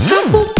Huh?